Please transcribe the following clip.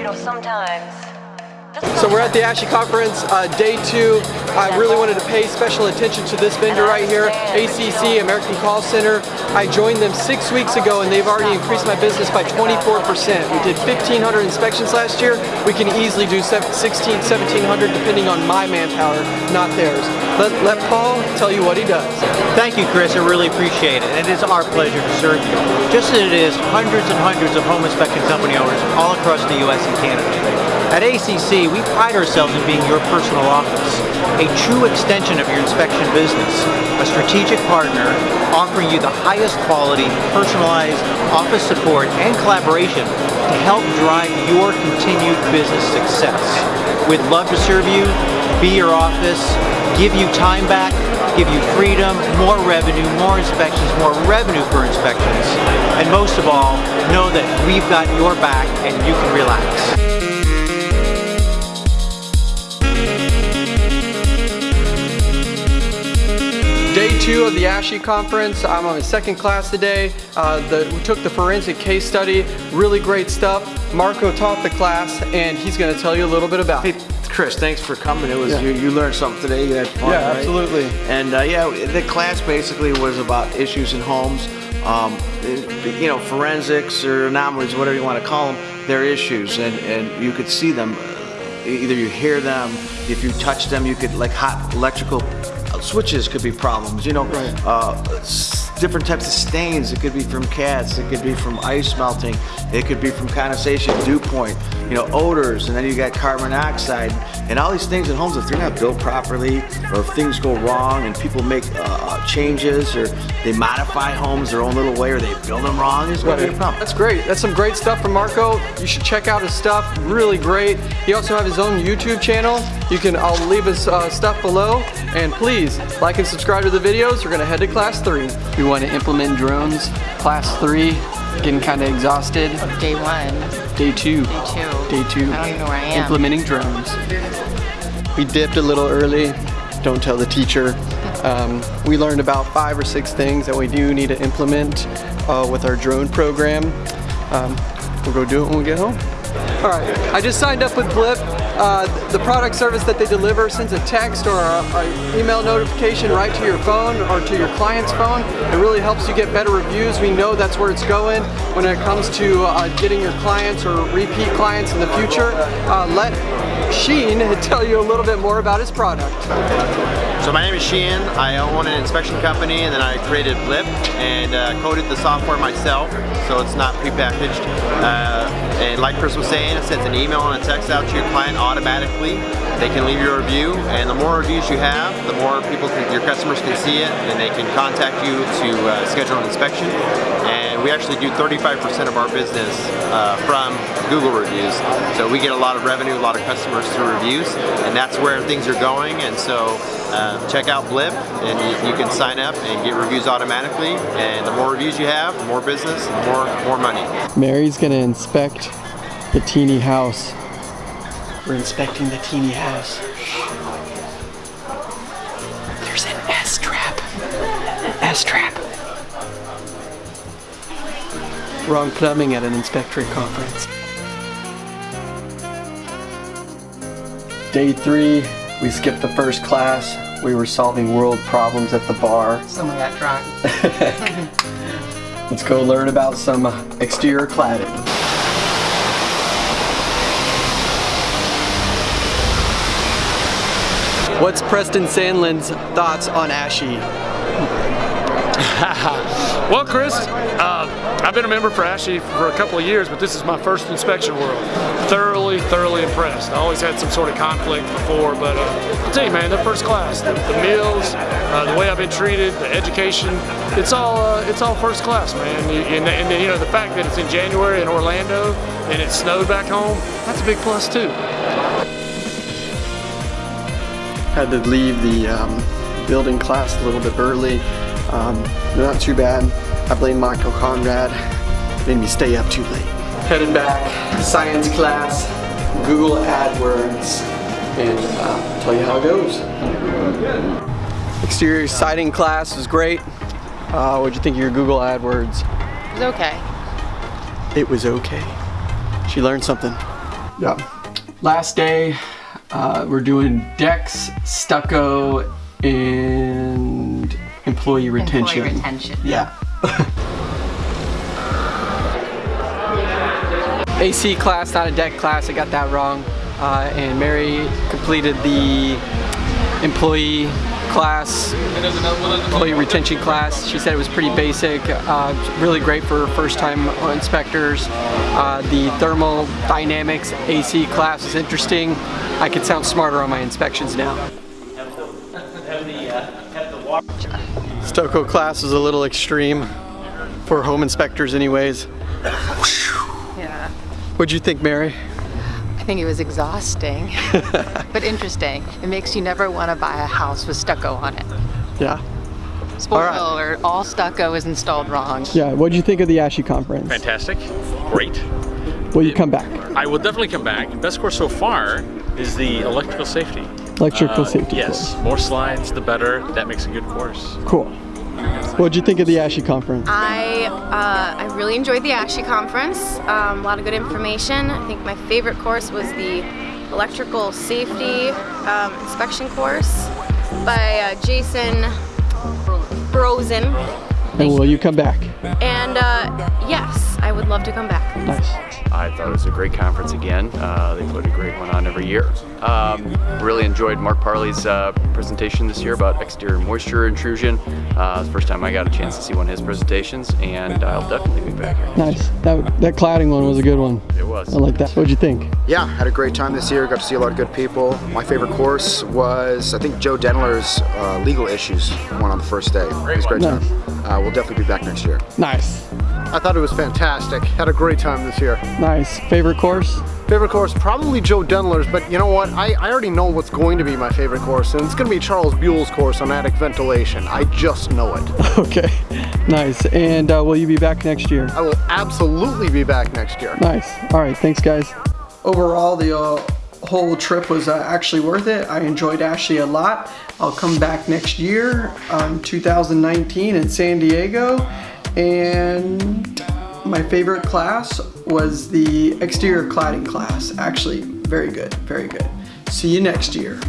you know, sometimes so we're at the ASHI conference, uh, day two. I really wanted to pay special attention to this vendor right here, ACC, American Call Center. I joined them six weeks ago and they've already increased my business by 24%. We did 1,500 inspections last year. We can easily do 16, 1,700 depending on my manpower, not theirs. Let, let Paul tell you what he does. Thank you, Chris. I really appreciate it. It is our pleasure to serve you. Just as it is hundreds and hundreds of home inspection company owners all across the U.S. and Canada. At ACC, we pride ourselves in being your personal office, a true extension of your inspection business, a strategic partner offering you the highest quality, personalized office support and collaboration to help drive your continued business success. We'd love to serve you, be your office, give you time back, give you freedom, more revenue, more inspections, more revenue for inspections, and most of all, know that we've got your back and you can relax. Two of the ASHI conference. I'm on my second class today. Uh, the, we took the forensic case study. Really great stuff. Marco taught the class and he's going to tell you a little bit about it. Hey, Chris, thanks for coming. It was yeah. you, you, learned something today. You had fun, Yeah, right? absolutely. And uh, yeah, the class basically was about issues in homes. Um, you know, forensics or anomalies, whatever you want to call them, they're issues, and and you could see them. Either you hear them, if you touch them, you could like hot electrical switches could be problems, you know, right. uh, different types of stains. It could be from cats, it could be from ice melting, it could be from condensation, dew point, you know, odors, and then you got carbon dioxide, and all these things in homes, if they're not built properly, or if things go wrong and people make uh, uh changes, or they modify homes their own little way, or they build them wrong, it's gonna be a problem. That's great. That's some great stuff from Marco. You should check out his stuff, really great. He also has his own YouTube channel. You can, I'll leave his uh, stuff below, and please, like and subscribe to the videos. We're gonna head to class three. We want to implement drones. Class three, getting kind of exhausted. Day one. Day two. Day two. Day two. I don't even know where I am. Implementing drones. We dipped a little early. Don't tell the teacher. Um, we learned about five or six things that we do need to implement uh, with our drone program. Um, we'll go do it when we get home. All right, I just signed up with Blip. Uh, the product service that they deliver sends a text or an email notification right to your phone or to your client's phone. It really helps you get better reviews. We know that's where it's going when it comes to uh, getting your clients or repeat clients in the future. Uh, let Sheen tell you a little bit more about his product. So my name is Sheehan. I own an inspection company and then I created Blip and uh, coded the software myself so it's not prepackaged. Uh, and like Chris it sends an email and a text out to your client automatically. They can leave your review and the more reviews you have, the more people, can, your customers can see it and they can contact you to uh, schedule an inspection. And we actually do 35% of our business uh, from Google reviews. So we get a lot of revenue, a lot of customers through reviews and that's where things are going. And so uh, check out Blip and you, you, can sign up and get reviews automatically and the more reviews you have, the more business, the more, more money. Mary's gonna inspect the teeny house. We're inspecting the teeny house. There's an S-trap. S-trap. Wrong plumbing at an inspectory conference. Day three, we skipped the first class. We were solving world problems at the bar. Someone got drunk. Let's go learn about some exterior cladding. What's Preston Sandlin's thoughts on ASHI? well, Chris, uh, I've been a member for ASHI for a couple of years, but this is my first inspection world. Thoroughly, thoroughly impressed. I always had some sort of conflict before, but uh, I'll tell you, man, they're first class. The, the meals, uh, the way I've been treated, the education, it's all uh, it's all first class, man. And, and, you know, the fact that it's in January in Orlando and it snowed back home, that's a big plus too. Had to leave the um, building class a little bit early. Um, not too bad. I blame Michael Conrad. Made me stay up too late. Headed back, science class, Google AdWords, and uh, tell you how it goes. Exterior siding class was great. Uh, what'd you think of your Google AdWords? It was okay. It was okay. She learned something. Yeah. Last day, uh, we're doing decks, stucco, and employee retention. Employee retention. Yeah. AC class, not a deck class. I got that wrong. Uh, and Mary completed the employee class, employee retention class. She said it was pretty basic, uh, really great for first-time inspectors. Uh, the thermal dynamics AC class is interesting. I could sound smarter on my inspections now. Stucco class is a little extreme for home inspectors anyways. Yeah. What'd you think, Mary? I think it was exhausting, but interesting. It makes you never want to buy a house with stucco on it. Yeah. Spoiler All right. alert, all stucco is installed wrong. Yeah, what'd you think of the ASHI conference? Fantastic. Great. Will you come back? I will definitely come back. Best course so far is the electrical safety. Electrical Uh, safety Yes. More slides, the better. That makes a good course. course. Cool. What'd you think of the ASHI conference? I uh, I really enjoyed the ASHI conference. Um, a lot of good information. I think my favorite course was the electrical safety um, inspection course by uh, Jason Brosen. And will you come back? And uh, yes, I would love to come back. Nice. I thought it was a great conference again. Uh, they put a great one on every year. Um, really enjoyed Mark Parley's uh, presentation this year about exterior moisture intrusion. Uh, first time I got a chance to see one of his presentations, and I'll definitely be back here. Nice. That, that cladding one was a good one. It was. I like that. What'd you think? Yeah, had a great time this year. Got to see a lot of good people. My favorite course was, I think, Joe Denler's uh, legal issues one on the first day. It was a great Nice. time. Uh, we'll definitely be back next year. Nice. I thought it was fantastic. Had a great time this year. Nice. Favorite course? Favorite course, probably Joe Denler's, but you know what? I, I already know what's going to be my favorite course, and it's going to be Charles Buell's course on attic ventilation. I just know it. Okay. Nice. And uh, will you be back next year? I will absolutely be back next year. Nice. All right. Thanks, guys. Overall, the uh, whole trip was uh, actually worth it. I enjoyed Ashley a lot. I'll come back next year, um, 2019 in San Diego. And my favorite class was the exterior cladding class. Actually, very good, very good. See you next year.